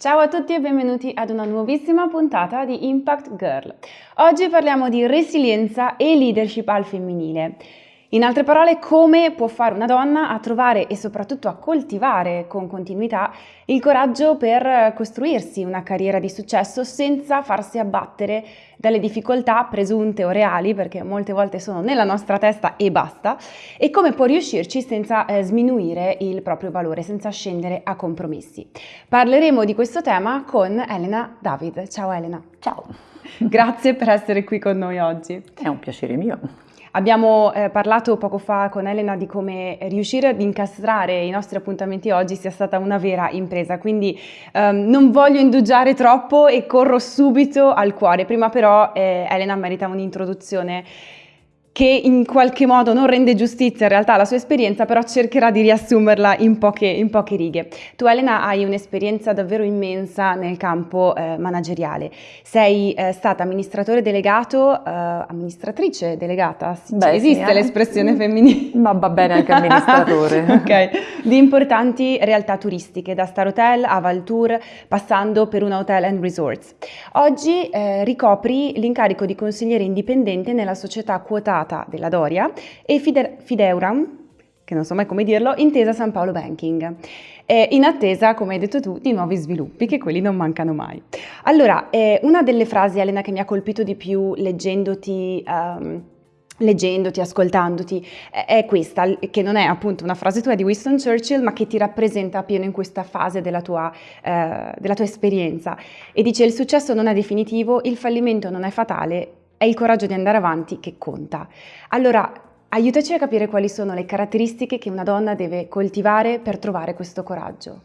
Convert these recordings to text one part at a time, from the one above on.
Ciao a tutti e benvenuti ad una nuovissima puntata di Impact Girl. Oggi parliamo di resilienza e leadership al femminile. In altre parole, come può fare una donna a trovare e soprattutto a coltivare con continuità il coraggio per costruirsi una carriera di successo senza farsi abbattere dalle difficoltà presunte o reali, perché molte volte sono nella nostra testa e basta, e come può riuscirci senza eh, sminuire il proprio valore, senza scendere a compromessi. Parleremo di questo tema con Elena David. Ciao Elena. Ciao. Grazie per essere qui con noi oggi. È un piacere mio. Abbiamo eh, parlato poco fa con Elena di come riuscire ad incastrare i nostri appuntamenti oggi sia stata una vera impresa, quindi ehm, non voglio indugiare troppo e corro subito al cuore. Prima però eh, Elena merita un'introduzione che in qualche modo non rende giustizia in realtà alla sua esperienza, però cercherà di riassumerla in poche, in poche righe. Tu Elena hai un'esperienza davvero immensa nel campo eh, manageriale. Sei eh, stata amministratore delegato, eh, amministratrice delegata, Beh, esiste sì, eh. l'espressione femminile? Ma va bene anche amministratore. ok, di importanti realtà turistiche, da Star Hotel a Valtour, passando per una Hotel and Resorts. Oggi eh, ricopri l'incarico di consigliere indipendente nella società quotata privata della Doria e Fide- Fideuram, che non so mai come dirlo, intesa San Paolo Banking. In attesa, come hai detto tu, di nuovi sviluppi, che quelli non mancano mai. Allora, eh, una delle frasi, Elena, che mi ha colpito di più leggendoti... Um, leggendoti, ascoltandoti, è questa, che non è appunto una frase tua di Winston Churchill, ma che ti rappresenta pieno in questa fase della tua, eh, della tua esperienza. E dice: Il successo non è definitivo, il fallimento non è fatale, è il coraggio di andare avanti che conta. Allora, aiutaci a capire quali sono le caratteristiche che una donna deve coltivare per trovare questo coraggio.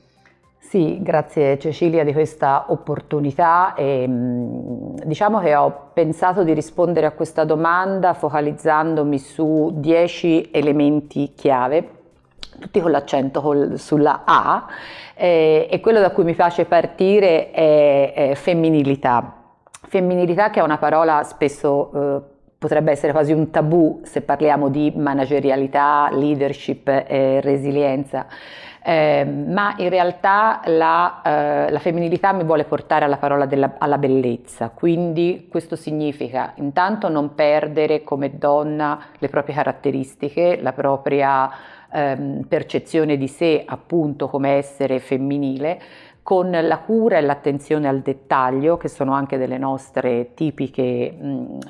Sì, grazie Cecilia di questa opportunità e mm, diciamo che ho pensato di rispondere a questa domanda focalizzandomi su dieci elementi chiave tutti con l'accento sulla A eh, e quello da cui mi piace partire è, è femminilità. Femminilità che è una parola spesso eh, potrebbe essere quasi un tabù se parliamo di managerialità, leadership e resilienza, eh, ma in realtà la, eh, la, femminilità mi vuole portare alla parola della, alla bellezza, quindi questo significa intanto non perdere come donna le proprie caratteristiche, la propria ehm, percezione di sé appunto come essere femminile, con la cura e l'attenzione al dettaglio, che sono anche delle nostre tipiche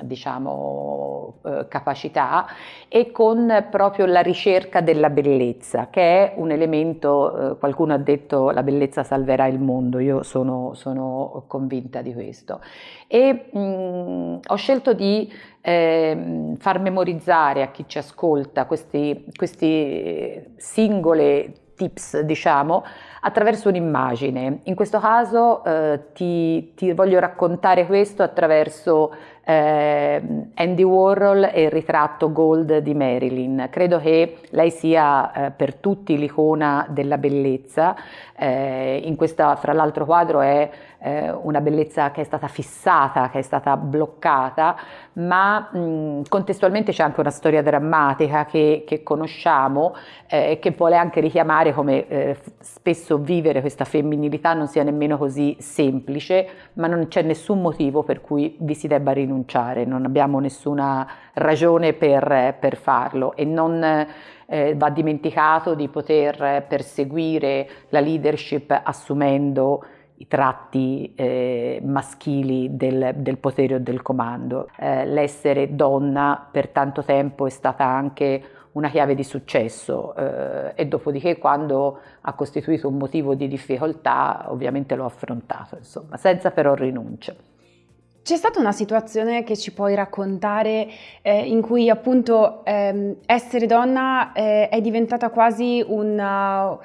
diciamo, eh, capacità, e con proprio la ricerca della bellezza, che è un elemento, eh, qualcuno ha detto la bellezza salverà il mondo, io sono, sono convinta di questo. E mh, ho scelto di eh, far memorizzare a chi ci ascolta questi, questi singole tips, diciamo, attraverso un'immagine. In questo caso eh, ti, ti, voglio raccontare questo attraverso eh, Andy Warhol e il ritratto Gold di Marilyn. Credo che lei sia eh, per tutti l'icona della bellezza. Eh, in questa, fra l'altro, quadro è eh, una bellezza che è stata fissata, che è stata bloccata, ma mh, contestualmente c'è anche una storia drammatica che, che conosciamo e eh, che vuole anche richiamare come eh, spesso vivere questa femminilità non sia nemmeno così semplice, ma non c'è nessun motivo per cui vi si debba rinunciare, non abbiamo nessuna ragione per, per farlo e non eh, va dimenticato di poter perseguire la leadership assumendo i tratti eh, maschili del, del, potere o del comando. Eh, l'essere donna per tanto tempo è stata anche una chiave di successo eh, e dopodiché quando ha costituito un motivo di difficoltà ovviamente l'ho affrontato, insomma, senza però rinunce. C'è stata una situazione che ci puoi raccontare eh, in cui appunto ehm, essere donna eh, è diventata quasi una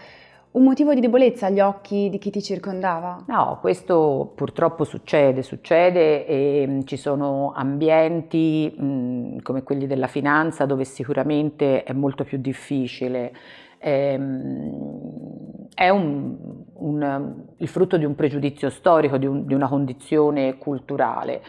un motivo di debolezza agli occhi di chi ti circondava? No, questo purtroppo succede, succede e mm, ci sono ambienti mh, mm, come quelli della finanza dove sicuramente è molto più difficile. Ehm, è un, un, il frutto di un pregiudizio storico, di, un, di una condizione culturale.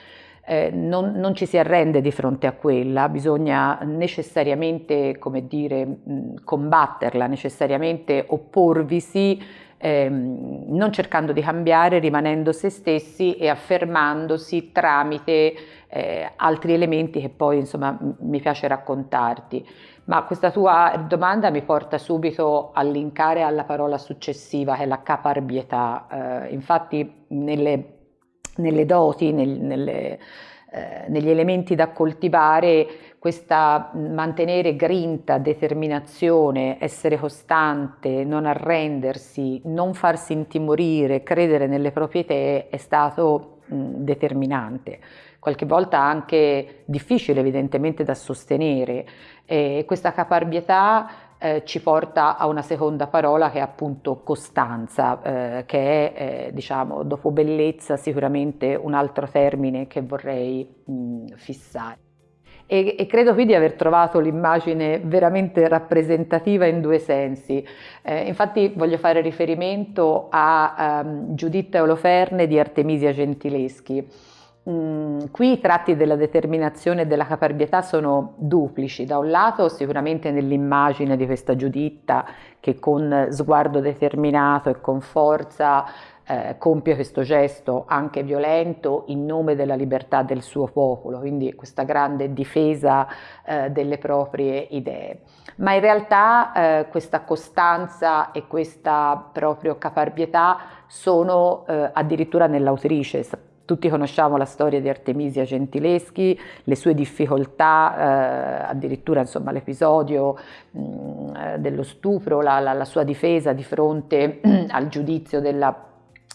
Eh, non, non, ci si arrende di fronte a quella, bisogna necessariamente, come dire, mh, combatterla, necessariamente opporvisi, ehm, non cercando di cambiare, rimanendo se stessi e affermandosi tramite eh, altri elementi che poi insomma mi piace raccontarti. Ma questa tua domanda mi porta subito a linkare alla parola successiva che è la caparbietà. Eh, infatti nelle nelle doti, nel, nelle, eh, negli elementi da coltivare, questa mantenere grinta, determinazione, essere costante, non arrendersi, non farsi intimorire, credere nelle proprie idee è stato mh, determinante. Qualche volta anche difficile evidentemente da sostenere. E questa caparbietà eh, ci porta a una seconda parola che è appunto costanza, eh, che è, eh, diciamo, dopo bellezza sicuramente un altro termine che vorrei mh, fissare. E, e, credo qui di aver trovato l'immagine veramente rappresentativa in due sensi. Eh, infatti voglio fare riferimento a um, Giuditta Oloferne di Artemisia Gentileschi, Mm, qui i tratti della determinazione e della caparbietà sono duplici, da un lato sicuramente nell'immagine di questa Giuditta che con sguardo determinato e con forza eh, compie questo gesto anche violento in nome della libertà del suo popolo, quindi questa grande difesa eh, delle proprie idee. Ma in realtà eh, questa costanza e questa proprio caparbietà sono eh, addirittura nell'autrice, tutti conosciamo la storia di Artemisia Gentileschi, le sue difficoltà, eh, addirittura l'episodio mm, eh, dello stupro, la, la, la, sua difesa di fronte al giudizio della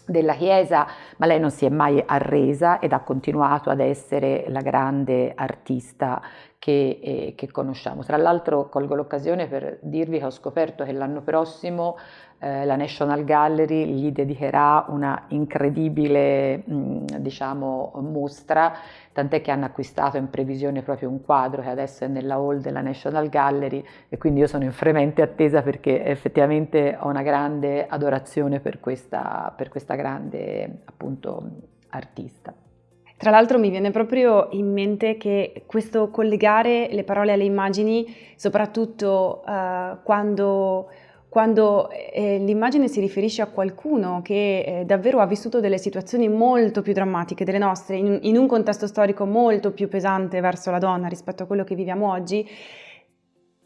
della Chiesa, ma lei non si è mai arresa ed ha continuato ad essere la grande artista che, eh, che conosciamo. Tra l'altro colgo l'occasione per dirvi che ho scoperto che l'anno prossimo eh, la National Gallery gli dedicherà una incredibile mm, diciamo, mostra, tant'è che hanno acquistato in previsione proprio un quadro che adesso è nella hall della National Gallery e quindi io sono in fremente attesa perché effettivamente ho una grande adorazione per questa, per questa grande appunto artista. Tra l'altro mi viene proprio in mente che questo collegare le parole alle immagini, soprattutto uh, quando quando eh, l'immagine si riferisce a qualcuno che eh, davvero ha vissuto delle situazioni molto più drammatiche delle nostre, in, in, un contesto storico molto più pesante verso la donna rispetto a quello che viviamo oggi,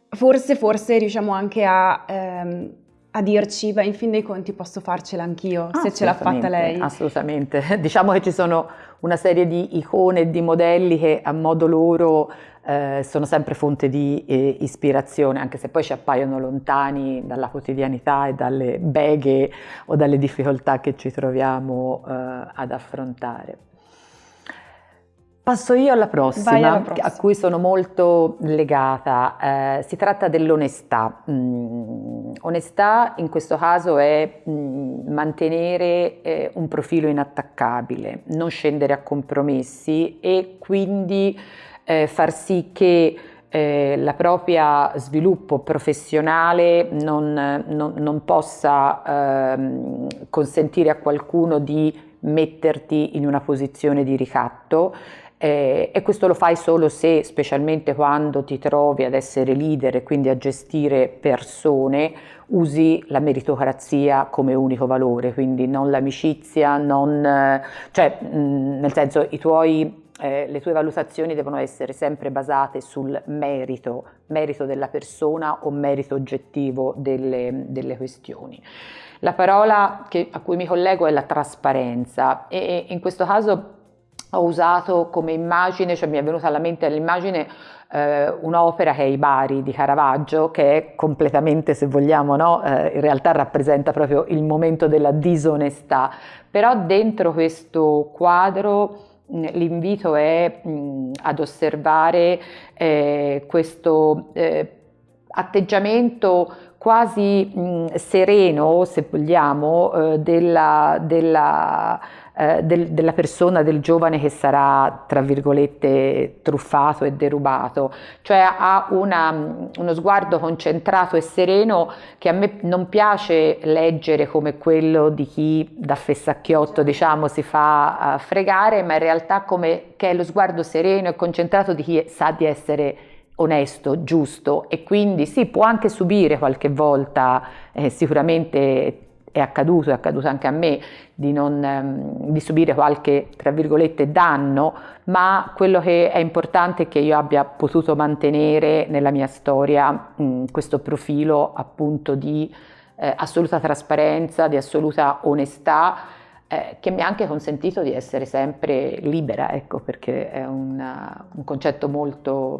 forse, forse riusciamo anche a, ehm, a dirci, beh, in fin dei conti posso farcela anch'io, se ce l'ha fatta lei. Assolutamente, diciamo che ci sono una serie di icone e di modelli che a modo loro eh, sono sempre fonte di eh, ispirazione, anche se poi ci appaiono lontani dalla quotidianità e dalle beghe o dalle difficoltà che ci troviamo eh, ad affrontare. Passo io alla prossima, alla prossima, a cui sono molto legata. Eh, si tratta dell'onestà. Mm, onestà in questo caso è mm, mantenere eh, un profilo inattaccabile, non scendere a compromessi e quindi eh, far sì che eh, la propria sviluppo professionale non, non, non possa ehm, consentire a qualcuno di metterti in una posizione di ricatto eh, e questo lo fai solo se, specialmente quando ti trovi ad essere leader e quindi a gestire persone, usi la meritocrazia come unico valore, quindi non l'amicizia, non, cioè mh, nel senso i tuoi eh, le tue valutazioni devono essere sempre basate sul merito, merito della persona o merito oggettivo delle, delle questioni. La parola che, a cui mi collego è la trasparenza e in questo caso ho usato come immagine, cioè mi è venuta alla mente l'immagine eh, un'opera che è I Bari di Caravaggio, che è completamente, se vogliamo, no? eh, in realtà rappresenta proprio il momento della disonestà, però dentro questo quadro l'invito è mh, ad osservare eh, questo eh, atteggiamento quasi mh, sereno, se vogliamo, eh, della, della, eh, del, della, persona, del giovane che sarà, tra virgolette, truffato e derubato. Cioè ha una, uno sguardo concentrato e sereno che a me non piace leggere come quello di chi da fessacchiotto, diciamo, si fa uh, fregare, ma in realtà come che è lo sguardo sereno e concentrato di chi sa di essere onesto, giusto e quindi sì, può anche subire qualche volta, eh, sicuramente è accaduto, è accaduto anche a me, di, non, ehm, di subire qualche, tra virgolette, danno, ma quello che è importante è che io abbia potuto mantenere nella mia storia mh, questo profilo appunto di eh, assoluta trasparenza, di assoluta onestà, eh, che mi ha anche consentito di essere sempre libera, ecco, perché è una, un concetto molto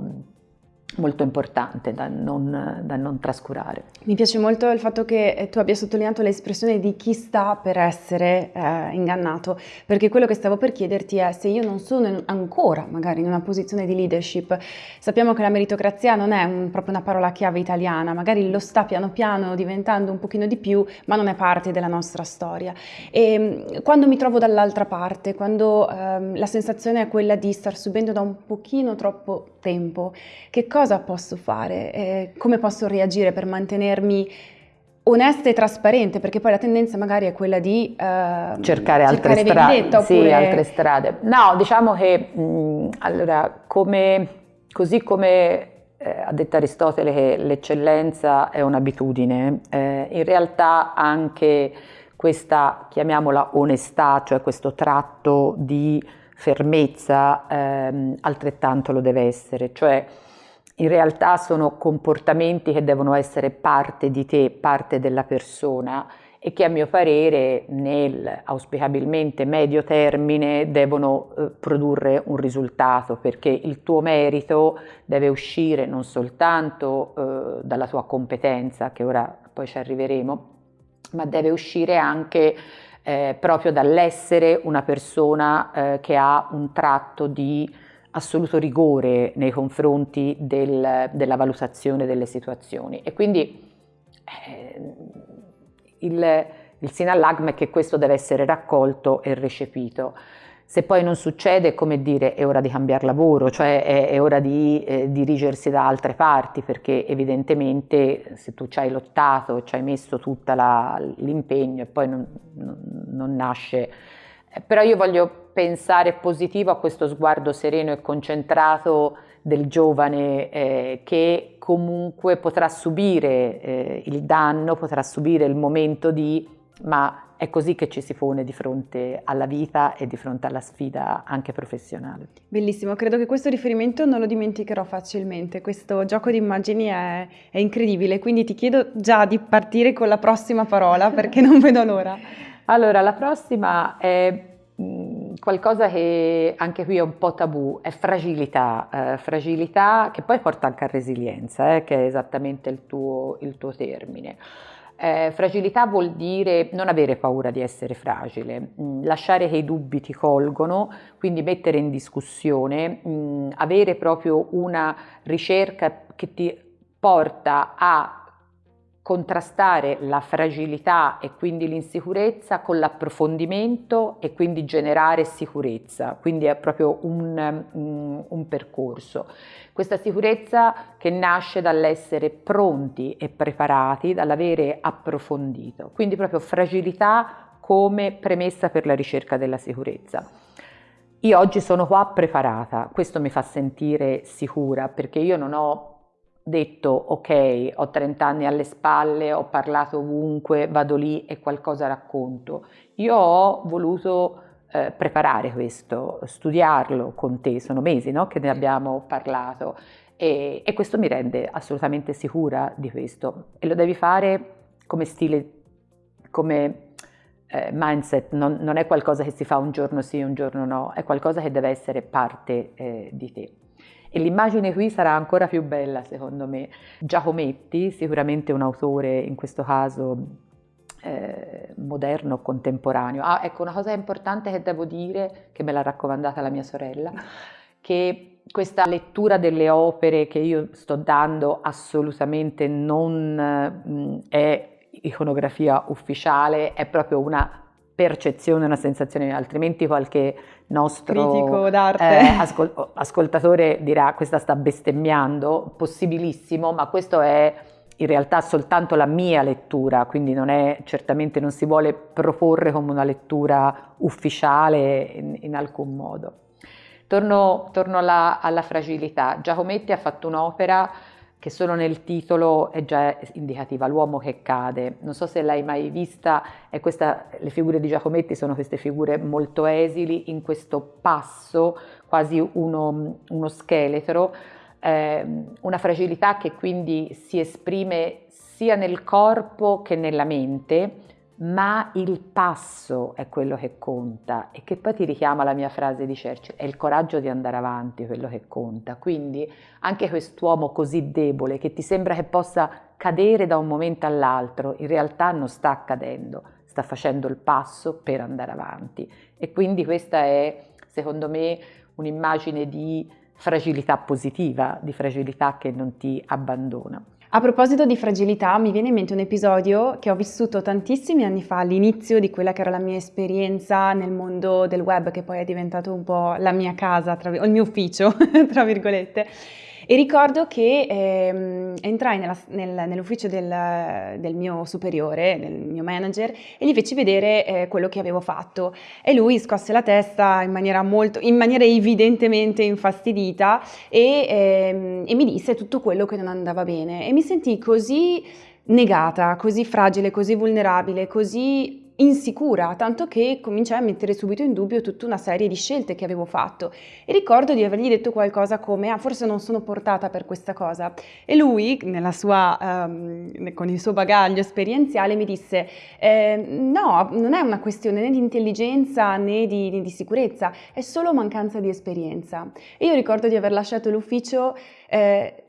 molto importante da non, da non, trascurare. Mi piace molto il fatto che eh, tu abbia sottolineato l'espressione di chi sta per essere eh, ingannato, perché quello che stavo per chiederti è se io non sono in, ancora magari in una posizione di leadership, sappiamo che la meritocrazia non è un, proprio una parola chiave italiana, magari lo sta piano piano diventando un pochino di più, ma non è parte della nostra storia. E mm, quando mi trovo dall'altra parte, quando ehm, la sensazione è quella di star subendo da un pochino troppo tempo, che cosa cosa posso fare? Eh, come posso reagire per mantenermi onesta e trasparente? Perché poi la tendenza magari è quella di eh, cercare altre strade. Oppure... Sì, altre strade. No, diciamo che mh, allora, come, così come eh, ha detto Aristotele che l'eccellenza è un'abitudine, eh, in realtà anche questa, chiamiamola onestà, cioè questo tratto di fermezza, ehm, altrettanto lo deve essere. Cioè, in realtà sono comportamenti che devono essere parte di te, parte della persona e che a mio parere nel auspicabilmente medio termine devono eh, produrre un risultato perché il tuo merito deve uscire non soltanto eh, dalla tua competenza, che ora poi ci arriveremo, ma deve uscire anche eh, proprio dall'essere una persona eh, che ha un tratto di assoluto rigore nei confronti del, della valutazione delle situazioni e quindi eh, il, il sinallagma è che questo deve essere raccolto e recepito. Se poi non succede, come dire, è ora di cambiare lavoro, cioè è, è ora di eh, dirigersi da altre parti, perché evidentemente se tu ci hai lottato, ci hai messo tutto l'impegno e poi non, non, non nasce però io voglio pensare positivo a questo sguardo sereno e concentrato del giovane eh, che comunque potrà subire eh, il danno, potrà subire il momento di, ma è così che ci si pone di fronte alla vita e di fronte alla sfida anche professionale. Bellissimo, credo che questo riferimento non lo dimenticherò facilmente, questo gioco di immagini è, è incredibile, quindi ti chiedo già di partire con la prossima parola perché non vedo l'ora. Allora, la prossima è mm, qualcosa che anche qui è un po' tabù, è fragilità, eh, fragilità che poi porta anche a resilienza, eh, che è esattamente il tuo, il tuo termine. Eh, fragilità vuol dire non avere paura di essere fragile, mh, mm, lasciare che i dubbi ti colgono, quindi mettere in discussione, mh, mm, avere proprio una ricerca che ti porta a contrastare la fragilità e quindi l'insicurezza con l'approfondimento e quindi generare sicurezza, quindi è proprio un, un, un, percorso. Questa sicurezza che nasce dall'essere pronti e preparati, dall'avere approfondito, quindi proprio fragilità come premessa per la ricerca della sicurezza. Io oggi sono qua preparata, questo mi fa sentire sicura perché io non ho detto ok, ho 30 anni alle spalle, ho parlato ovunque, vado lì e qualcosa racconto. Io ho voluto eh, preparare questo, studiarlo con te, sono mesi no, che ne abbiamo parlato e, e, questo mi rende assolutamente sicura di questo e lo devi fare come stile, come eh, mindset, non, non, è qualcosa che si fa un giorno sì, un giorno no, è qualcosa che deve essere parte eh, di te. E l'immagine qui sarà ancora più bella secondo me. Giacometti, sicuramente un autore in questo caso eh, moderno, contemporaneo. Ah, ecco una cosa importante che devo dire, che me l'ha raccomandata la mia sorella, che questa lettura delle opere che io sto dando assolutamente non mh, mm, è iconografia ufficiale, è proprio una percezione, una sensazione, altrimenti qualche nostro critico d'arte eh, ascol- ascoltatore dirà questa sta bestemmiando, possibilissimo, ma questo è in realtà soltanto la mia lettura, quindi non è, certamente non si vuole proporre come una lettura ufficiale in, in alcun modo. Torno, torno alla, alla, fragilità. Giacometti ha fatto un'opera che solo nel titolo è già indicativa, l'uomo che cade. Non so se l'hai mai vista, questa, le figure di Giacometti sono queste figure molto esili, in questo passo, quasi uno, uno scheletro, eh, una fragilità che quindi si esprime sia nel corpo che nella mente, ma il passo è quello che conta e che poi ti richiama la mia frase di Churchill, è il coraggio di andare avanti quello che conta. Quindi anche quest'uomo così debole che ti sembra che possa cadere da un momento all'altro, in realtà non sta cadendo, sta facendo il passo per andare avanti. E quindi questa è, secondo me, un'immagine di fragilità positiva, di fragilità che non ti abbandona. A proposito di fragilità, mi viene in mente un episodio che ho vissuto tantissimi anni fa, all'inizio di quella che era la mia esperienza nel mondo del web, che poi è diventato un po' la mia casa, o il mio ufficio, tra virgolette. E ricordo che ehm, entrai nella, nel, nell'ufficio del, del, mio superiore, del mio manager, e gli feci vedere eh, quello che avevo fatto. E lui scosse la testa in maniera, molto, in maniera evidentemente infastidita e, ehm, e mi disse tutto quello che non andava bene. E mi sentii così negata, così fragile, così vulnerabile, così insicura, tanto che cominciai a mettere subito in dubbio tutta una serie di scelte che avevo fatto. E ricordo di avergli detto qualcosa come ah forse non sono portata per questa cosa. E lui sua, um, con il suo bagaglio esperienziale mi disse eh, no non è una questione né di intelligenza né di, né di sicurezza è solo mancanza di esperienza. E io ricordo di aver lasciato l'ufficio eh,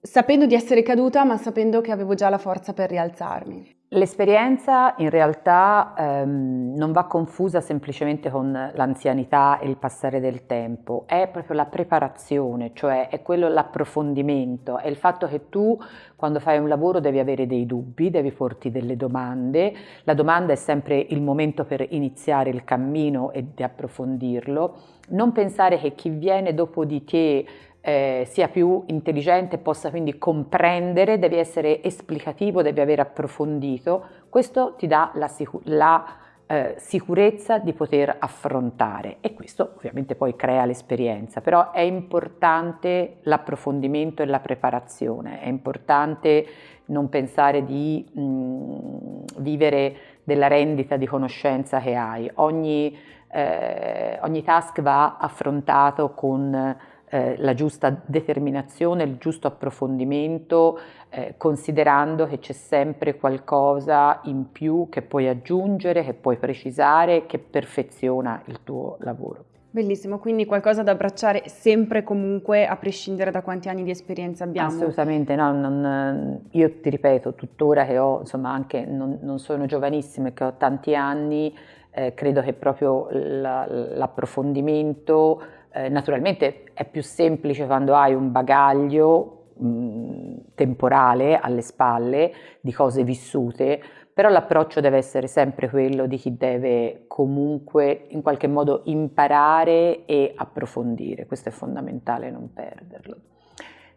sapendo di essere caduta ma sapendo che avevo già la forza per rialzarmi. L'esperienza in realtà ehm, non va confusa semplicemente con l'anzianità e il passare del tempo, è proprio la preparazione, cioè è quello l'approfondimento, è il fatto che tu quando fai un lavoro devi avere dei dubbi, devi porti delle domande, la domanda è sempre il momento per iniziare il cammino e di approfondirlo, non pensare che chi viene dopo di te eh, sia più intelligente, possa quindi comprendere, devi essere esplicativo, devi aver approfondito, questo ti dà la, sicur- la eh, sicurezza di poter affrontare. E questo ovviamente poi crea l'esperienza, però è importante l'approfondimento e la preparazione, è importante non pensare di mh, mm, vivere della rendita di conoscenza che hai, ogni, eh, ogni task va affrontato con eh, la giusta determinazione, il giusto approfondimento, eh, considerando che c'è sempre qualcosa in più che puoi aggiungere, che puoi precisare, che perfeziona il tuo lavoro. Bellissimo, quindi qualcosa da abbracciare sempre e comunque a prescindere da quanti anni di esperienza abbiamo. Assolutamente, no, non, io ti ripeto, tuttora che ho, insomma anche non, non sono giovanissima e che ho tanti anni, eh, credo che proprio la, l'approfondimento eh, naturalmente è più semplice quando hai un bagaglio mh, temporale alle spalle di cose vissute, però l'approccio deve essere sempre quello di chi deve comunque in qualche modo imparare e approfondire, questo è fondamentale non perderlo.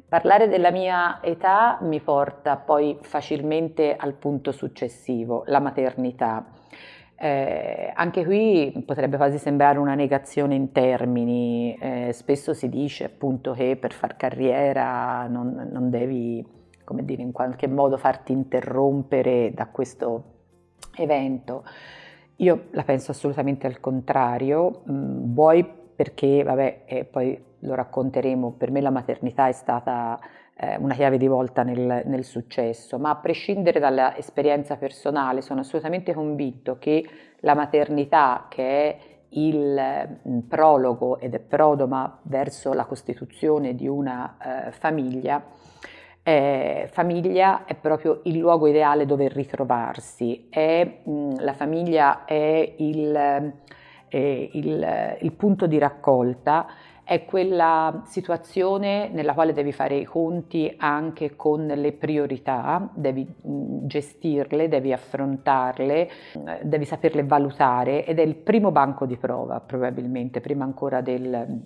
Parlare della mia età mi porta poi facilmente al punto successivo, la maternità. Eh, anche qui potrebbe quasi sembrare una negazione in termini, eh, spesso si dice appunto che per far carriera non, non devi, come dire, in qualche modo farti interrompere da questo evento. Io la penso assolutamente al contrario, mh, vuoi perché, vabbè, e poi lo racconteremo, per me la maternità è stata eh, una chiave di volta nel, nel successo, ma a prescindere dall'esperienza personale sono assolutamente convinto che la maternità, che è il mm, prologo ed è prodoma verso la costituzione di una eh, famiglia, eh, famiglia è proprio il luogo ideale dove ritrovarsi, è, mh, mm, la famiglia è il, eh, il, il punto di raccolta è quella situazione nella quale devi fare i conti anche con le priorità, devi gestirle, devi affrontarle, devi saperle valutare ed è il primo banco di prova probabilmente, prima ancora del,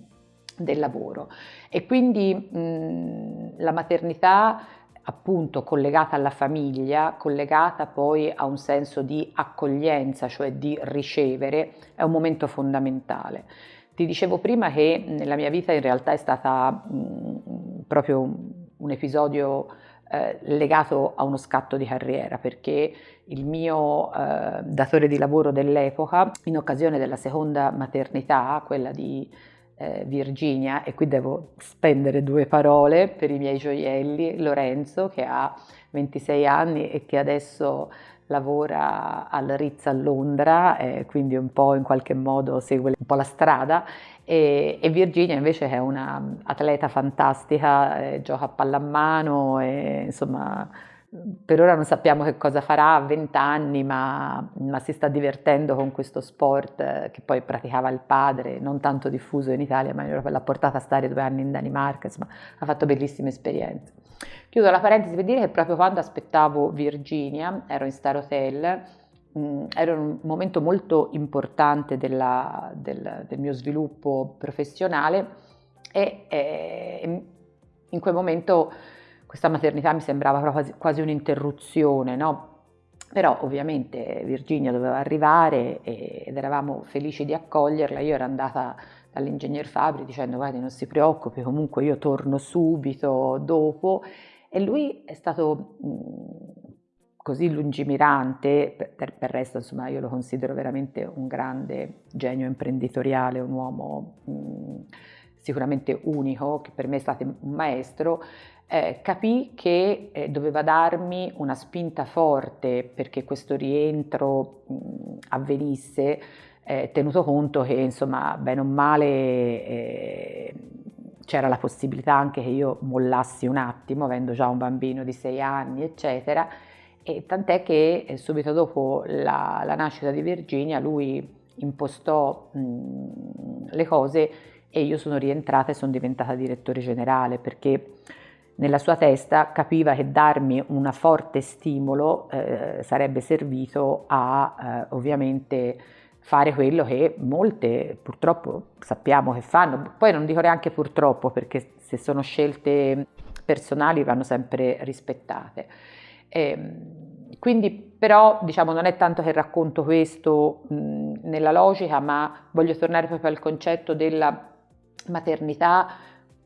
del lavoro. E quindi mh, la maternità appunto collegata alla famiglia, collegata poi a un senso di accoglienza, cioè di ricevere, è un momento fondamentale. Ti dicevo prima che nella mia vita in realtà è stata mh, proprio un episodio eh, legato a uno scatto di carriera perché il mio eh, datore di lavoro dell'epoca in occasione della seconda maternità, quella di eh, Virginia, e qui devo spendere due parole per i miei gioielli, Lorenzo che ha 26 anni e che adesso lavora al Ritz a Londra, eh, quindi un po' in qualche modo segue un po' la strada, e, e Virginia invece è una atleta fantastica, eh, gioca a pallamano, e, insomma per ora non sappiamo che cosa farà a 20 anni, ma, ma, si sta divertendo con questo sport eh, che poi praticava il padre, non tanto diffuso in Italia, ma l'ha portata a stare due anni in Danimarca, insomma ha fatto bellissime esperienze. Chiudo la parentesi per dire che proprio quando aspettavo Virginia, ero in Star Hotel, mh, mm, era un momento molto importante della, del, del, mio sviluppo professionale e, e in quel momento questa maternità mi sembrava quasi, quasi un'interruzione, no? Però ovviamente Virginia doveva arrivare ed eravamo felici di accoglierla, io ero andata dall'ingegner Fabri dicendo guardi non si preoccupi, comunque io torno subito dopo. E lui è stato così lungimirante, per, per, resto insomma io lo considero veramente un grande genio imprenditoriale, un uomo mh, sicuramente unico, che per me è stato un maestro, eh, capì che eh, doveva darmi una spinta forte perché questo rientro mh, avvenisse, eh, tenuto conto che insomma bene o male eh, c'era la possibilità anche che io mollassi un attimo, avendo già un bambino di sei anni, eccetera, e tant'è che eh, subito dopo la, la, nascita di Virginia lui impostò mh, le cose e io sono rientrata e sono diventata direttore generale perché nella sua testa capiva che darmi un forte stimolo eh, sarebbe servito a eh, ovviamente fare quello che molte purtroppo sappiamo che fanno, poi non dico neanche purtroppo perché se sono scelte personali vanno sempre rispettate. E, ehm, quindi però diciamo non è tanto che racconto questo mh, nella logica, ma voglio tornare proprio al concetto della maternità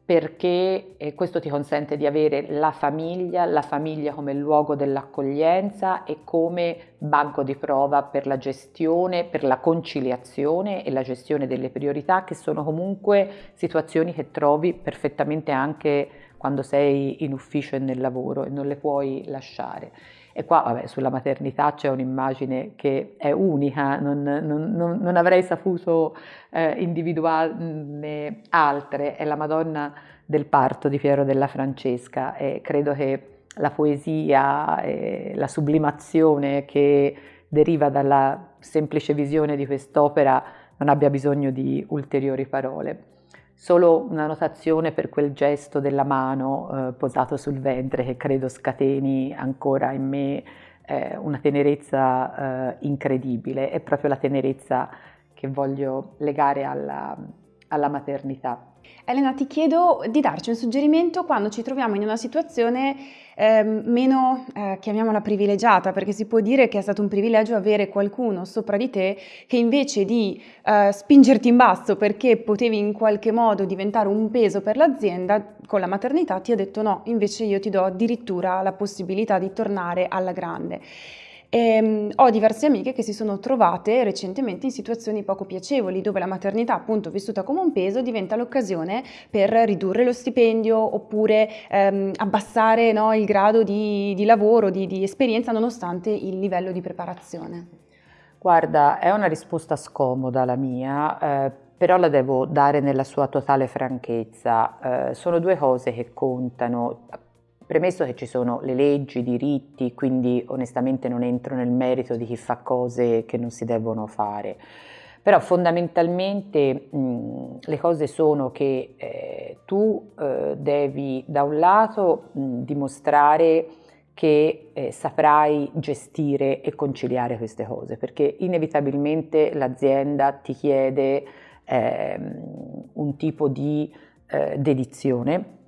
perché eh, questo ti consente di avere la famiglia, la famiglia come luogo dell'accoglienza e come banco di prova per la gestione, per la conciliazione e la gestione delle priorità che sono comunque situazioni che trovi perfettamente anche quando sei in ufficio e nel lavoro e non le puoi lasciare. E qua, vabbè, sulla maternità c'è un'immagine che è unica, non, non, non, non avrei saputo eh, individuarne altre, è la Madonna del parto di Piero della Francesca e credo che la poesia e la sublimazione che deriva dalla semplice visione di quest'opera non abbia bisogno di ulteriori parole solo una notazione per quel gesto della mano eh, posato sul ventre che credo scateni ancora in me eh, una tenerezza eh, incredibile, è proprio la tenerezza che voglio legare alla, alla maternità. Elena, ti chiedo di darci un suggerimento quando ci troviamo in una situazione eh, meno, eh, chiamiamola privilegiata, perché si può dire che è stato un privilegio avere qualcuno sopra di te che invece di eh, spingerti in basso perché potevi in qualche modo diventare un peso per l'azienda, con la maternità ti ha detto no, invece io ti do addirittura la possibilità di tornare alla grande. E, ehm, ho diverse amiche che si sono trovate recentemente in situazioni poco piacevoli, dove la maternità, appunto vissuta come un peso, diventa l'occasione per ridurre lo stipendio oppure ehm, abbassare no, il grado di, di lavoro, di, di esperienza, nonostante il livello di preparazione. Guarda, è una risposta scomoda la mia, eh, però la devo dare nella sua totale franchezza. Eh, sono due cose che contano. Premesso che ci sono le leggi, i diritti, quindi onestamente non entro nel merito di chi fa cose che non si devono fare. Però fondamentalmente mh, le cose sono che eh, tu eh, devi da un lato mh, dimostrare che eh, saprai gestire e conciliare queste cose, perché inevitabilmente l'azienda ti chiede ehm, un tipo di eh, dedizione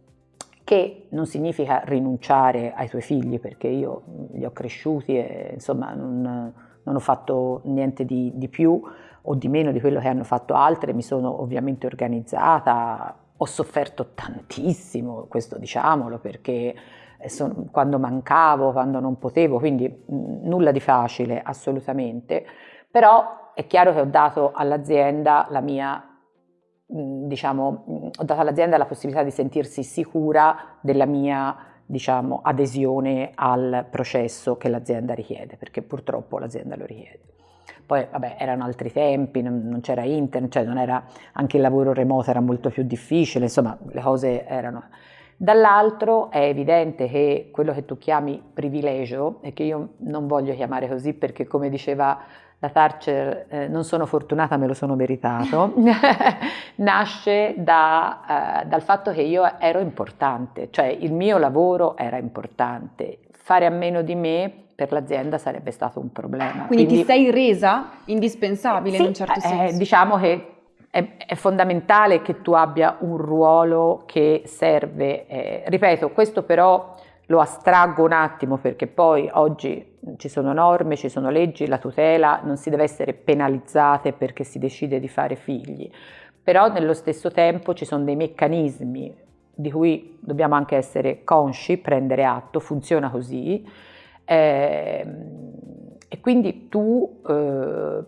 che non significa rinunciare ai tuoi figli, perché io li ho cresciuti e insomma non, non ho fatto niente di, di più o di meno di quello che hanno fatto altre, mi sono ovviamente organizzata, ho sofferto tantissimo, questo diciamolo, perché son, quando mancavo, quando non potevo, quindi nulla di facile assolutamente, però è chiaro che ho dato all'azienda la mia diciamo, ho dato all'azienda la possibilità di sentirsi sicura della mia diciamo, adesione al processo che l'azienda richiede, perché purtroppo l'azienda lo richiede. Poi vabbè, erano altri tempi, non, non c'era internet, cioè non era, anche il lavoro remoto era molto più difficile, insomma le cose erano... Dall'altro è evidente che quello che tu chiami privilegio, e che io non voglio chiamare così perché come diceva la Thatcher, eh, non sono fortunata, me lo sono meritato, nasce da, eh, dal fatto che io ero importante, cioè il mio lavoro era importante, fare a meno di me per l'azienda sarebbe stato un problema. Quindi, Quindi ti sei resa indispensabile sì, in un certo eh, senso? diciamo che è, è, fondamentale che tu abbia un ruolo che serve, eh, ripeto, questo però lo astraggo un attimo perché poi oggi ci sono norme, ci sono leggi, la tutela non si deve essere penalizzate perché si decide di fare figli, però nello stesso tempo ci sono dei meccanismi di cui dobbiamo anche essere consci, prendere atto, funziona così. Eh, e quindi tu eh,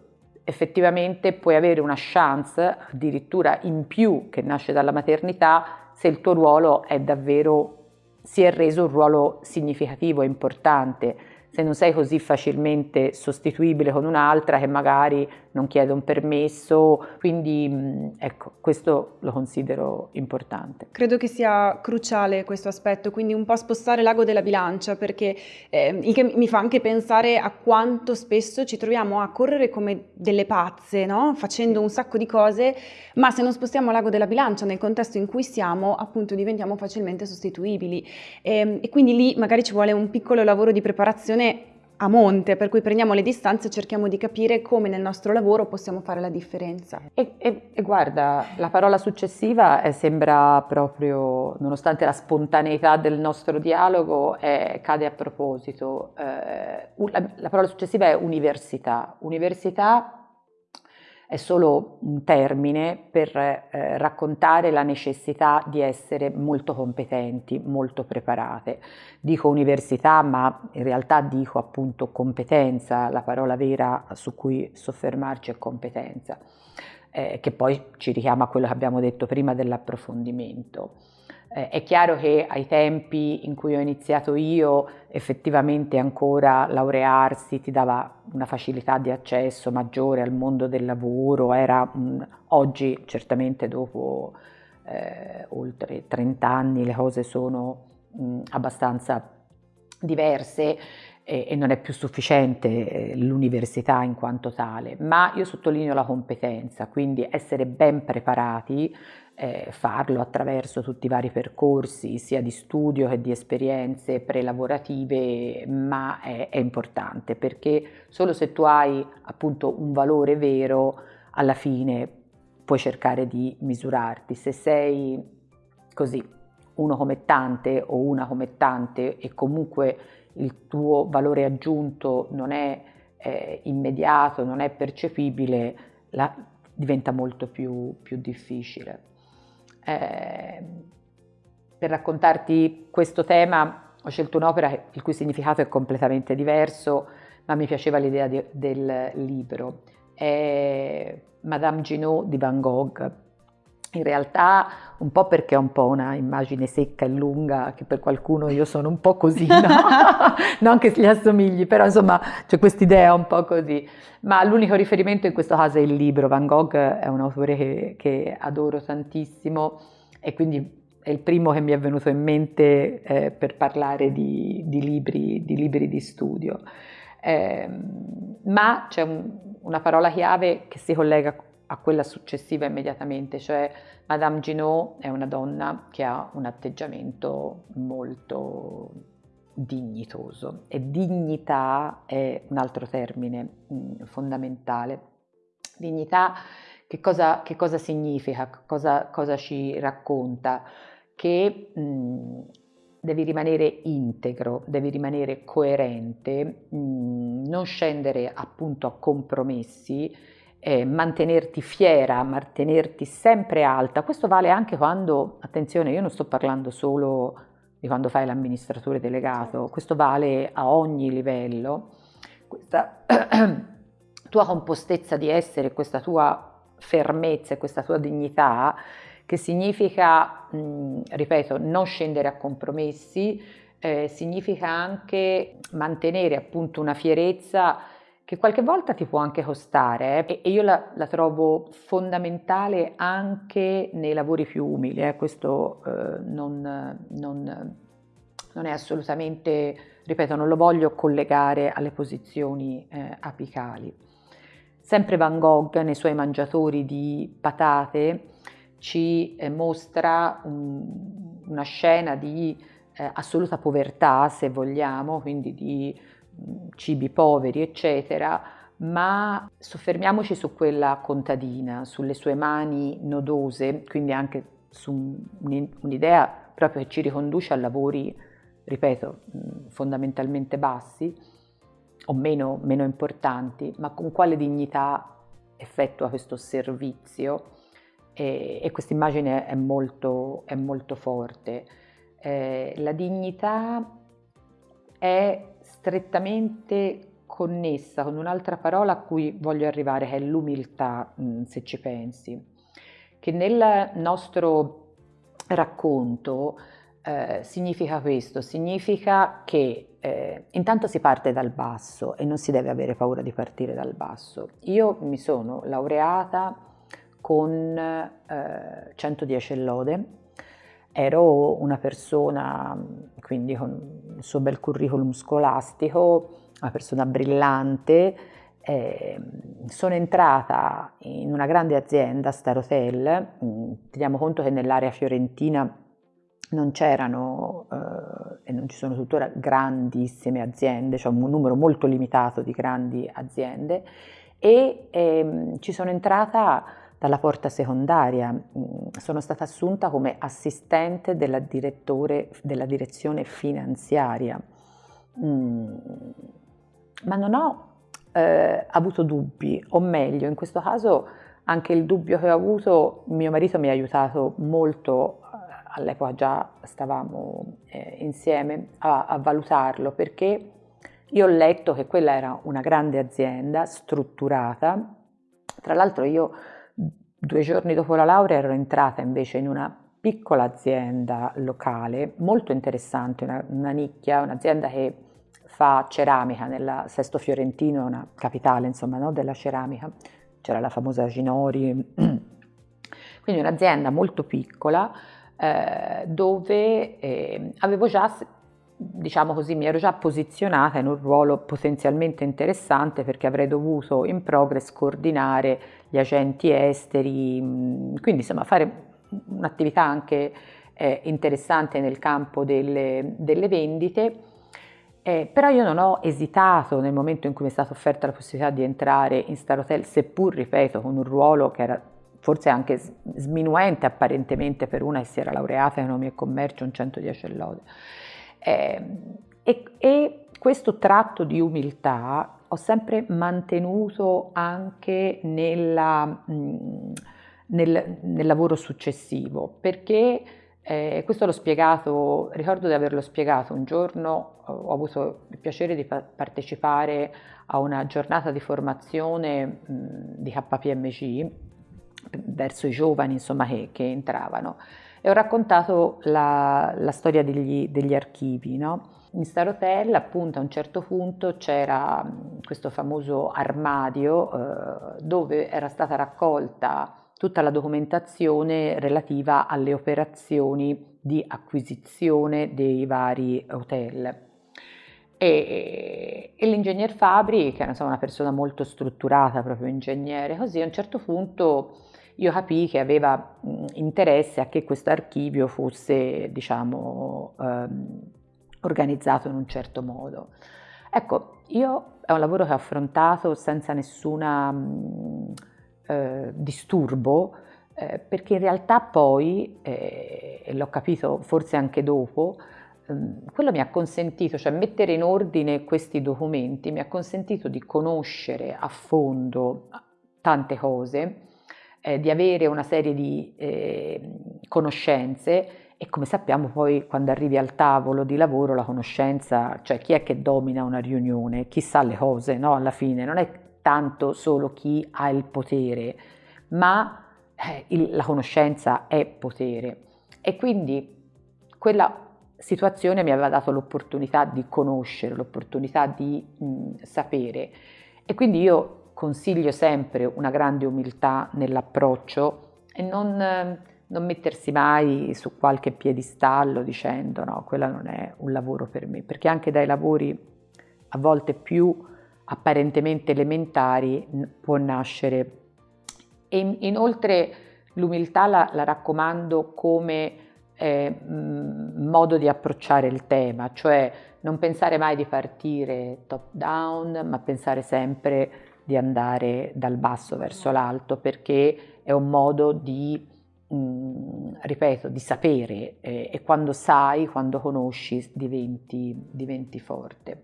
effettivamente puoi avere una chance addirittura in più che nasce dalla maternità se il tuo ruolo è davvero, si è reso un ruolo significativo e importante se non sei così facilmente sostituibile con un'altra che magari non chiede un permesso, quindi ecco, questo lo considero importante. Credo che sia cruciale questo aspetto, quindi un po' spostare l'ago della bilancia, perché eh, il che mi fa anche pensare a quanto spesso ci troviamo a correre come delle pazze, no? facendo un sacco di cose, ma se non spostiamo l'ago della bilancia nel contesto in cui siamo, appunto diventiamo facilmente sostituibili. E, ehm, e quindi lì magari ci vuole un piccolo lavoro di preparazione a monte, per cui prendiamo le distanze e cerchiamo di capire come nel nostro lavoro possiamo fare la differenza. E, e, e guarda, la parola successiva eh, sembra proprio, nonostante la spontaneità del nostro dialogo, eh, cade a proposito. Eh, la, la parola successiva è università. Università è solo un termine per eh, raccontare la necessità di essere molto competenti, molto preparate. Dico università, ma in realtà dico appunto competenza, la parola vera su cui soffermarci è competenza, eh, che poi ci richiama a quello che abbiamo detto prima dell'approfondimento. Eh, è chiaro che ai tempi in cui ho iniziato io effettivamente ancora laurearsi ti dava una facilità di accesso maggiore al mondo del lavoro, era mh, oggi certamente dopo eh, oltre 30 anni le cose sono mh, abbastanza diverse e, e non è più sufficiente eh, l'università in quanto tale, ma io sottolineo la competenza, quindi essere ben preparati eh, farlo attraverso tutti i vari percorsi, sia di studio che di esperienze prelavorative, ma è, è importante perché solo se tu hai appunto un valore vero, alla fine puoi cercare di misurarti. Se sei così, uno come tante o una come tante e comunque il tuo valore aggiunto non è eh, immediato, non è percepibile, la, diventa molto più, più difficile. Eh, per raccontarti questo tema ho scelto un'opera il cui significato è completamente diverso, ma mi piaceva l'idea del libro. È Madame Ginot di Van Gogh. In realtà un po' perché è un po' una immagine secca e lunga, che per qualcuno io sono un po' così, no? non che gli assomigli, però insomma c'è quest'idea un po' così. Ma l'unico riferimento in questo caso è il libro. Van Gogh è un autore che, che adoro tantissimo e quindi è il primo che mi è venuto in mente eh, per parlare di, di, libri, di, libri, di studio. Eh, ma c'è un, una parola chiave che si collega a quella successiva immediatamente, cioè Madame Ginot è una donna che ha un atteggiamento molto dignitoso e dignità è un altro termine mh, mm, fondamentale. Dignità che cosa, che cosa significa, cosa, cosa, ci racconta? Che mh, mm, devi rimanere integro, devi rimanere coerente, mh, mm, non scendere appunto a compromessi, eh, mantenerti fiera, mantenerti sempre alta. Questo vale anche quando, attenzione, io non sto parlando solo di quando fai l'amministratore delegato, questo vale a ogni livello. Questa tua compostezza di essere, questa tua fermezza e questa tua dignità, che significa, mh, ripeto, non scendere a compromessi, eh, significa anche mantenere appunto una fierezza che qualche volta ti può anche costare eh? e, io la, la, trovo fondamentale anche nei lavori più umili, eh? questo eh, non, non, non, è assolutamente, ripeto, non lo voglio collegare alle posizioni eh, apicali. Sempre Van Gogh nei suoi mangiatori di patate ci eh, mostra un, una scena di eh, assoluta povertà, se vogliamo, quindi di cibi poveri, eccetera, ma soffermiamoci su quella contadina, sulle sue mani nodose, quindi anche su un'idea proprio che ci riconduce a lavori, ripeto, fondamentalmente bassi o meno, meno importanti, ma con quale dignità effettua questo servizio e, e questa immagine è molto, è molto forte. Eh, la dignità è strettamente connessa con un'altra parola a cui voglio arrivare, che è l'umiltà, mm, se ci pensi, che nel nostro racconto eh, significa questo, significa che eh, intanto si parte dal basso e non si deve avere paura di partire dal basso. Io mi sono laureata con eh, 110 lode, ero una persona, quindi con il suo bel curriculum scolastico, una persona brillante, eh, sono entrata in una grande azienda, Star Hotel, teniamo conto che nell'area fiorentina non c'erano eh, e non ci sono tuttora grandissime aziende, cioè un numero molto limitato di grandi aziende e ehm, ci sono entrata dalla porta secondaria. Mm, sono stata assunta come assistente della, della direzione finanziaria, mm, ma non ho eh, avuto dubbi, o meglio, in questo caso anche il dubbio che ho avuto, mio marito mi ha aiutato molto, eh, all'epoca già stavamo eh, insieme, a, a valutarlo, perché io ho letto che quella era una grande azienda strutturata, tra l'altro io Due giorni dopo la laurea ero entrata invece in una piccola azienda locale, molto interessante, una, una nicchia, un'azienda che fa ceramica nella Sesto Fiorentino, una capitale insomma no, della ceramica, c'era la famosa Ginori, quindi un'azienda molto piccola eh, dove eh, avevo già diciamo così, mi ero già posizionata in un ruolo potenzialmente interessante perché avrei dovuto in progress coordinare gli agenti esteri, mm, quindi insomma fare un'attività anche eh, interessante nel campo delle, delle vendite. Eh, però io non ho esitato nel momento in cui mi è stata offerta la possibilità di entrare in Star Hotel, seppur, ripeto, con un ruolo che era forse anche sminuente apparentemente per una che si era laureata in economia e commercio, un 110 lode. Eh, e, e questo tratto di umiltà ho sempre mantenuto anche nella, nel, nel, lavoro successivo, perché eh, questo l'ho spiegato, ricordo di averlo spiegato un giorno, ho avuto il piacere di partecipare a una giornata di formazione mh, di KPMG verso i giovani insomma, che, che entravano e ho raccontato la, la storia degli, degli archivi. No? In Star Hotel appunto a un certo punto c'era questo famoso armadio eh, dove era stata raccolta tutta la documentazione relativa alle operazioni di acquisizione dei vari hotel. E, e l'ingegner Fabri, che era una persona molto strutturata, proprio ingegnere, così a un certo punto io capii che aveva interesse a che questo archivio fosse, diciamo, ehm, organizzato in un certo modo. Ecco, io è un lavoro che ho affrontato senza nessun eh, disturbo, eh, perché in realtà poi, eh, e l'ho capito forse anche dopo, ehm, quello mi ha consentito, cioè mettere in ordine questi documenti, mi ha consentito di conoscere a fondo tante cose, eh, di avere una serie di eh, conoscenze e come sappiamo poi quando arrivi al tavolo di lavoro la conoscenza, cioè chi è che domina una riunione, chi sa le cose, no? Alla fine non è tanto solo chi ha il potere, ma eh, il, la conoscenza è potere. E quindi quella situazione mi aveva dato l'opportunità di conoscere, l'opportunità di mh, sapere. E quindi io consiglio sempre una grande umiltà nell'approccio e non non mettersi mai su qualche piedistallo dicendo no, quello non è un lavoro per me, perché anche dai lavori a volte più apparentemente elementari può nascere. E inoltre l'umiltà la, la, raccomando come eh, modo di approcciare il tema, cioè non pensare mai di partire top down, ma pensare sempre di andare dal basso verso l'alto, perché è un modo di Mm, ripeto, di sapere eh, e quando sai, quando conosci, diventi, diventi forte.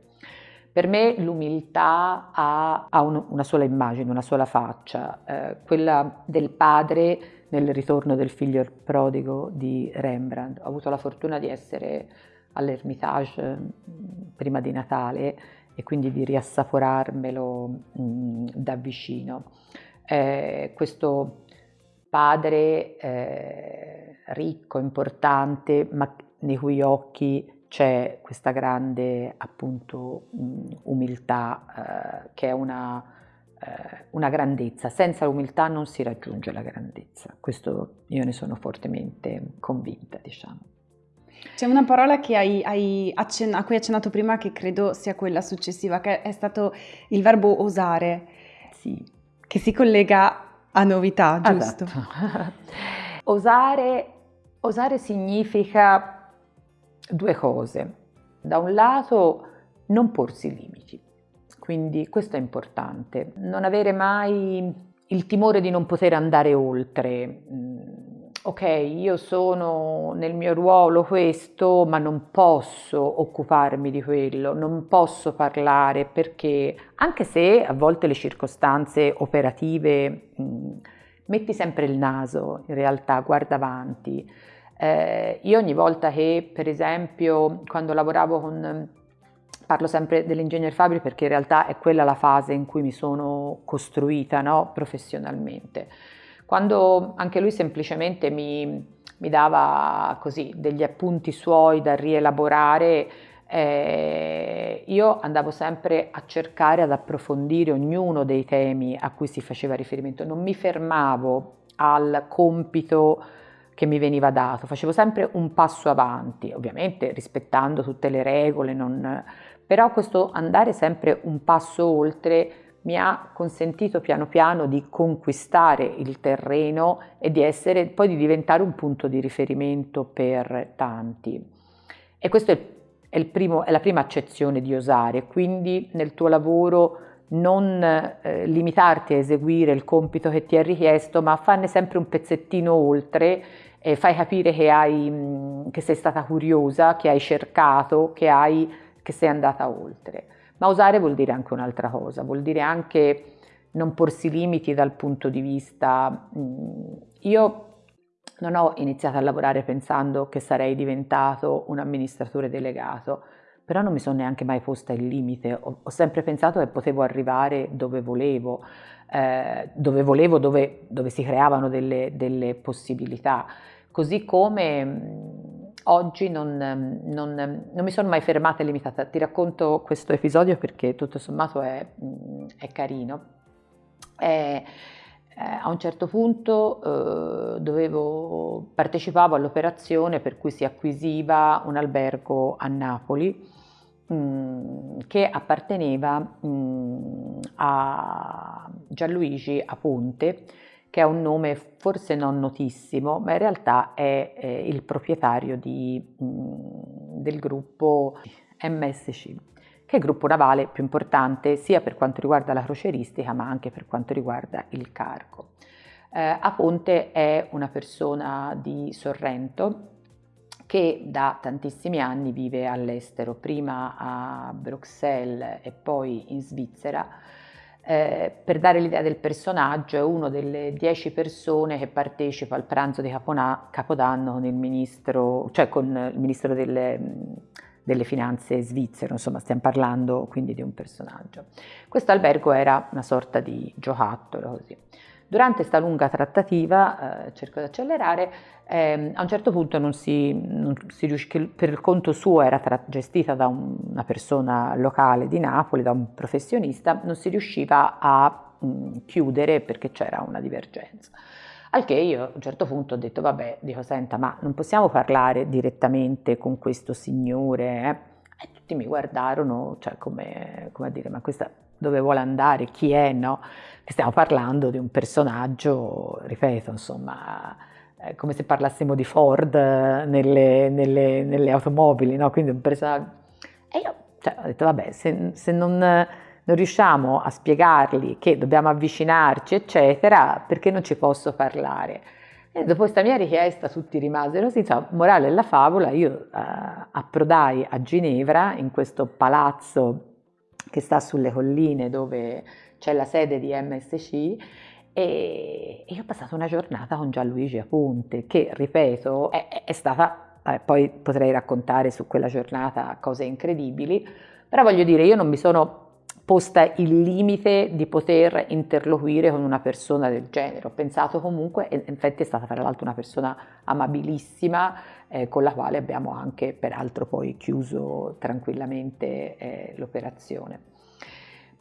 Per me l'umiltà ha, ha un, una sola immagine, una sola faccia, eh, quella del padre nel ritorno del figlio prodigo di Rembrandt. Ho avuto la fortuna di essere all'Ermitage mm, prima di Natale e quindi di riassaporarmelo mh, mm, da vicino. Eh, questo padre eh, ricco, importante, ma nei cui occhi c'è questa grande appunto umiltà eh, che è una, eh, una grandezza. Senza l'umiltà non si raggiunge la grandezza, questo io ne sono fortemente convinta, diciamo. C'è una parola hai, hai accen- a cui hai accennato prima che credo sia quella successiva, che è stato il verbo osare, sì. che si collega a novità, giusto? Esatto. osare, osare significa due cose. Da un lato non porsi limiti, quindi questo è importante, non avere mai il timore di non poter andare oltre, mm, ok, io sono nel mio ruolo questo, ma non posso occuparmi di quello, non posso parlare perché, anche se a volte le circostanze operative mh, metti sempre il naso, in realtà guarda avanti. Eh, io ogni volta che, per esempio, quando lavoravo con parlo sempre dell'ingegner Fabri perché in realtà è quella la fase in cui mi sono costruita no? professionalmente. Quando anche lui semplicemente mi, mi dava così degli appunti suoi da rielaborare, eh, io andavo sempre a cercare ad approfondire ognuno dei temi a cui si faceva riferimento, non mi fermavo al compito che mi veniva dato, facevo sempre un passo avanti, ovviamente rispettando tutte le regole, non... però questo andare sempre un passo oltre mi ha consentito piano piano di conquistare il terreno e di essere, poi di diventare un punto di riferimento per tanti. E questa è, è, è, la prima accezione di osare, quindi nel tuo lavoro non eh, limitarti a eseguire il compito che ti è richiesto, ma farne sempre un pezzettino oltre e fai capire che, hai, che sei stata curiosa, che hai cercato, che, hai, che sei andata oltre. Ma osare vuol dire anche un'altra cosa, vuol dire anche non porsi limiti dal punto di vista... Mm, io non ho iniziato a lavorare pensando che sarei diventato un amministratore delegato, però non mi sono neanche mai posta il limite, ho, ho sempre pensato che potevo arrivare dove volevo, eh, dove volevo, dove, dove si creavano delle, delle possibilità, così come mm, oggi non, non, non, mi sono mai fermata e limitata. Ti racconto questo episodio perché tutto sommato è, è carino. E, eh, a un certo punto eh, dovevo, partecipavo all'operazione per cui si acquisiva un albergo a Napoli mm, che apparteneva mm, a Gianluigi Aponte, che è un nome forse non notissimo, ma in realtà è eh, il proprietario di, mm, del gruppo MSC, che è il gruppo navale più importante sia per quanto riguarda la croceristica ma anche per quanto riguarda il cargo. Eh, Aponte è una persona di Sorrento che da tantissimi anni vive all'estero, prima a Bruxelles e poi in Svizzera, eh, per dare l'idea del personaggio, è una delle dieci persone che partecipa al pranzo di Capona, Capodanno con il ministro, cioè con il ministro delle, delle finanze svizzero, insomma stiamo parlando quindi di un personaggio. Questo albergo era una sorta di giocattolo così. Durante questa lunga trattativa, eh, cerco di accelerare, eh, a un certo punto non si, non si riuscì, per il conto suo era tra, gestita da un, una persona locale di Napoli, da un professionista, non si riusciva a mh, chiudere perché c'era una divergenza. Al che io a un certo punto ho detto, vabbè, dico, senta, ma non possiamo parlare direttamente con questo signore? Eh? E tutti mi guardarono, cioè come, come a dire, ma questa dove vuole andare, chi è, no? Stiamo parlando di un personaggio, ripeto, insomma, eh, come se parlassimo di Ford nelle, nelle, nelle automobili, no? Quindi un personaggio... E io cioè, ho detto, vabbè, se, se non, non, riusciamo a spiegargli che dobbiamo avvicinarci, eccetera, perché non ci posso parlare? E dopo questa mia richiesta tutti rimasero così, insomma, morale della favola, io eh, approdai a Ginevra, in questo palazzo che sta sulle colline dove c'è la sede di MSC e io ho passato una giornata con Gianluigi Aponte che, ripeto, è, è stata, eh, poi potrei raccontare su quella giornata cose incredibili, però voglio dire, io non mi sono posta il limite di poter interloquire con una persona del genere. Ho pensato comunque, e infatti è stata tra l'altro una persona amabilissima, eh, con la quale abbiamo anche peraltro poi chiuso tranquillamente eh, l'operazione.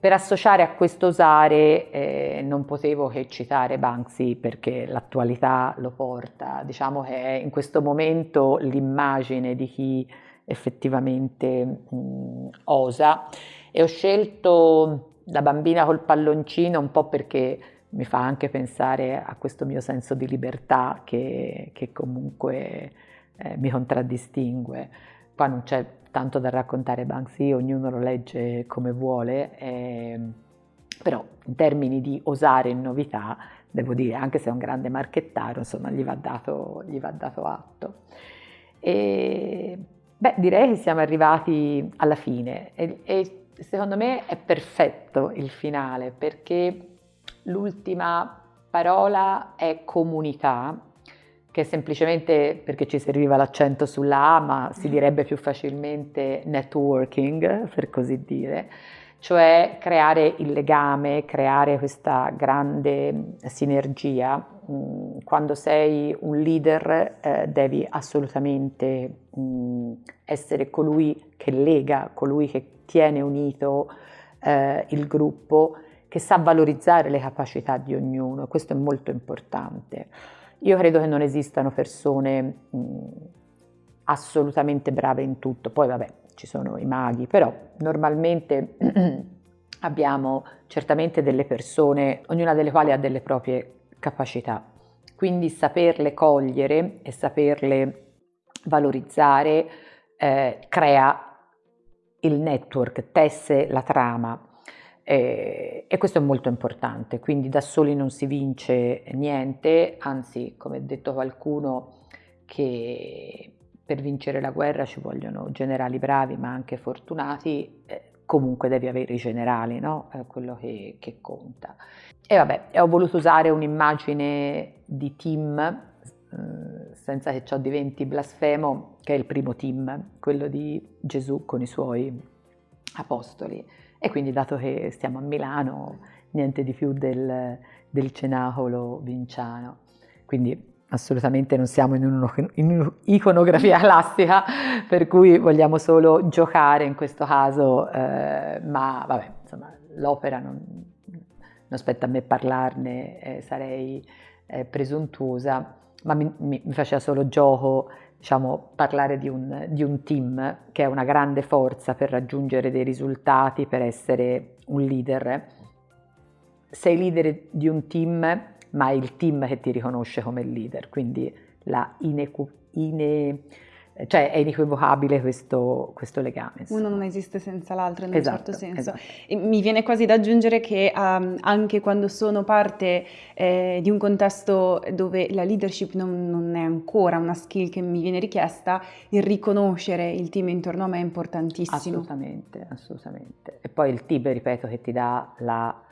Per associare a questo usare eh, non potevo che citare Banksy perché l'attualità lo porta, diciamo che è in questo momento l'immagine di chi effettivamente mh, osa e ho scelto da bambina col palloncino un po' perché mi fa anche pensare a questo mio senso di libertà che, che comunque eh, mi contraddistingue. Qua non c'è tanto da raccontare Banksy, ognuno lo legge come vuole, eh, però in termini di osare in novità, devo dire, anche se è un grande marchettaro, insomma, gli va dato, gli va dato atto. E, beh, direi che siamo arrivati alla fine e, e secondo me è perfetto il finale perché l'ultima parola è comunità che semplicemente perché ci serviva l'accento sulla A, ma si mm. direbbe più facilmente networking, per così dire, cioè creare il legame, creare questa grande sinergia. Mm, quando sei un leader eh, devi assolutamente mm, essere colui che lega, colui che tiene unito eh, il gruppo, che sa valorizzare le capacità di ognuno, questo è molto importante. Io credo che non esistano persone mh, assolutamente brave in tutto, poi vabbè ci sono i maghi, però normalmente abbiamo certamente delle persone, ognuna delle quali ha delle proprie capacità, quindi saperle cogliere e saperle valorizzare eh, crea il network, tesse la trama e, e, questo è molto importante, quindi da soli non si vince niente, anzi come ha detto qualcuno che per vincere la guerra ci vogliono generali bravi ma anche fortunati, eh, comunque devi avere i generali, no? È quello che, che conta. E vabbè, ho voluto usare un'immagine di team, eh, senza che ciò diventi blasfemo, che è il primo team, quello di Gesù con i suoi apostoli e quindi dato che stiamo a Milano, niente di più del, del cenacolo vinciano. Quindi assolutamente non siamo in un'iconografia classica, per cui vogliamo solo giocare in questo caso, eh, ma vabbè, insomma, l'opera non, non, spetta a me parlarne, eh, sarei eh, presuntuosa. ma mi, mi, faceva solo gioco diciamo, parlare di un, di un, team che è una grande forza per raggiungere dei risultati, per essere un leader. Sei leader di un team, ma è il team che ti riconosce come leader, quindi la inequ- ine, cioè è inequivocabile questo, questo, legame. Uno non esiste senza l'altro in un esatto, certo senso. Esatto. mi viene quasi da aggiungere che um, anche quando sono parte eh, di un contesto dove la leadership non, non, è ancora una skill che mi viene richiesta, il riconoscere il team intorno a me è importantissimo. Assolutamente, assolutamente. E poi il team, ripeto, che ti dà la...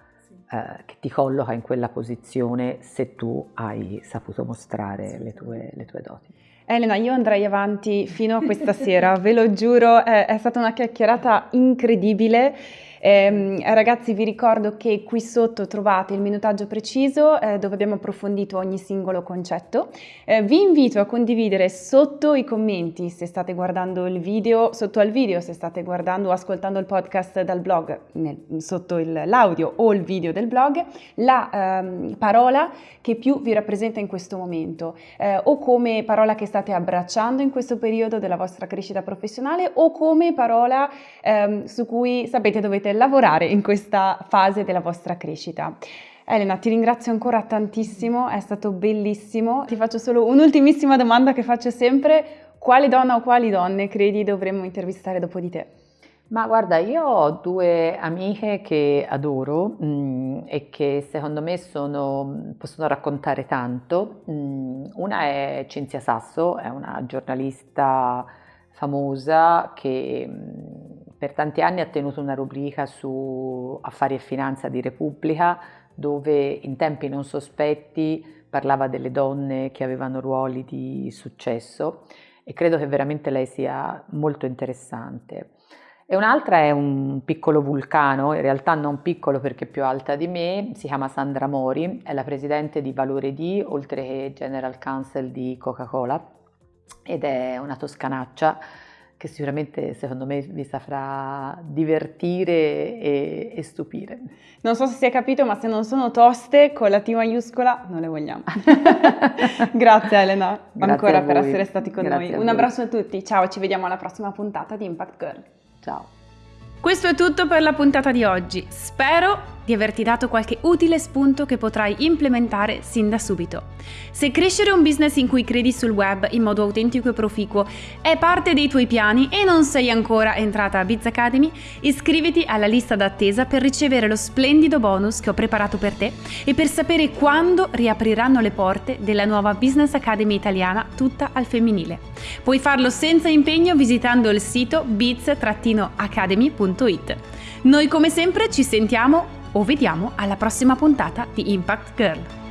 Eh, che ti colloca in quella posizione se tu hai saputo mostrare le tue, le tue doti. Elena, io andrei avanti fino a questa sera, ve lo giuro, è, è stata una chiacchierata incredibile. Eh, ragazzi vi ricordo che qui sotto trovate il minutaggio preciso eh, dove abbiamo approfondito ogni singolo concetto. Eh, vi invito a condividere sotto i commenti se state guardando il video, sotto al video se state guardando o ascoltando il podcast dal blog, nel, sotto l'audio o il video del blog, la ehm, parola che più vi rappresenta in questo momento eh, o come parola che state abbracciando in questo periodo della vostra crescita professionale o come parola ehm, su cui sapete dovete potete lavorare in questa fase della vostra crescita. Elena, ti ringrazio ancora tantissimo, è stato bellissimo. Ti faccio solo un'ultimissima domanda che faccio sempre. Quale donna o quali donne credi dovremmo intervistare dopo di te? Ma guarda, io ho due amiche che adoro mh, mm, e che secondo me sono, possono raccontare tanto. Mh, mm, una è Cinzia Sasso, è una giornalista famosa che mh, mm, per tanti anni ha tenuto una rubrica su affari e finanza di Repubblica dove in tempi non sospetti parlava delle donne che avevano ruoli di successo e credo che veramente lei sia molto interessante. E un'altra è un piccolo vulcano, in realtà non piccolo perché più alta di me, si chiama Sandra Mori, è la presidente di Valore D, oltre che General Counsel di Coca-Cola ed è una toscanaccia che sicuramente secondo me vi saprà divertire e, e, stupire. Non so se si è capito, ma se non sono toste con la T maiuscola non le vogliamo. Grazie Elena Grazie ancora per essere stati con Grazie noi. Un abbraccio a tutti, ciao, ci vediamo alla prossima puntata di Impact Girl. Ciao. Questo è tutto per la puntata di oggi. Spero di averti dato qualche utile spunto che potrai implementare sin da subito. Se crescere un business in cui credi sul web in modo autentico e proficuo è parte dei tuoi piani e non sei ancora entrata a Biz Academy, iscriviti alla lista d'attesa per ricevere lo splendido bonus che ho preparato per te e per sapere quando riapriranno le porte della nuova Business Academy italiana tutta al femminile. Puoi farlo senza impegno visitando il sito biz-academy.it. Noi come sempre ci sentiamo o vediamo alla prossima puntata di Impact Girl.